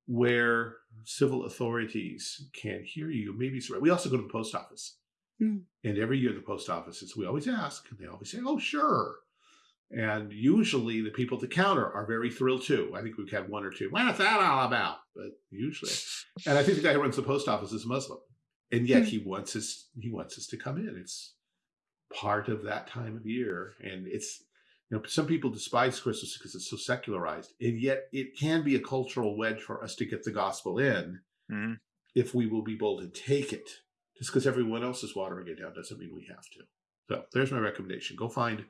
where civil authorities can hear you. Maybe. We also go to the post office. Mm. And every year, the post offices, we always ask, and they always say, oh, sure. And usually the people at the counter are very thrilled too. I think we've had one or two. What's that all about? But usually, and I think the guy who runs the post office is Muslim, and yet Hmm. he wants us. He wants us to come in. It's part of that time of year, and it's you know some people despise Christmas because it's so secularized, and yet it can be a cultural wedge for us to get the gospel in Mhm. if we will be bold and take it. Just because everyone else is watering it down doesn't mean we have to. So there's my recommendation. Go find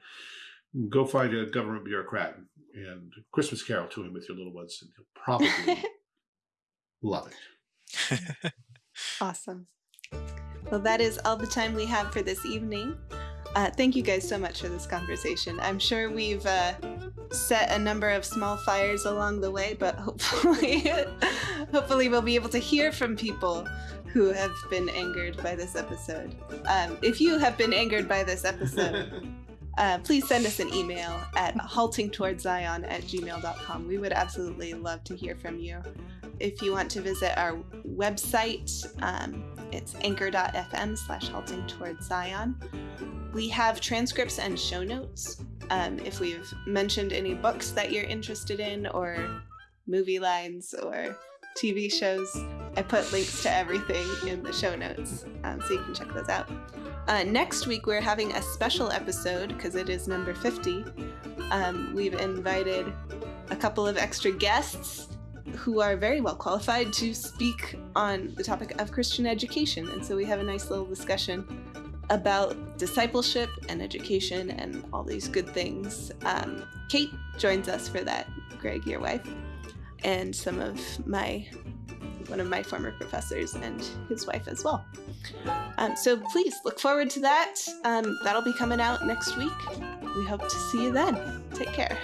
go find a government bureaucrat and Christmas carol to him with your little ones, and he'll probably love it. Awesome. Well, that is all the time we have for this evening. Uh, thank you guys so much for this conversation. I'm sure we've uh, set a number of small fires along the way, but hopefully, hopefully we'll be able to hear from people who have been angered by this episode. Um, if you have been angered by this episode, uh, please send us an email at haltingtowardszion at gmail.com. We would absolutely love to hear from you. If you want to visit our website, um, it's anchor.fm slash halting towards Zion. We have transcripts and show notes. Um, if we've mentioned any books that you're interested in, or movie lines, or TV shows, I put links to everything in the show notes, um, so you can check those out. Uh, next week, we're having a special episode because it is number 50. Um, we've invited a couple of extra guests who are very well qualified to speak on the topic of Christian education. And so we have a nice little discussion about discipleship and education and all these good things. Um, Kate joins us for that, Greg, your wife, and some of my one of my former professors and his wife as well. Um, so please look forward to that. Um, that'll be coming out next week. We hope to see you then. Take care.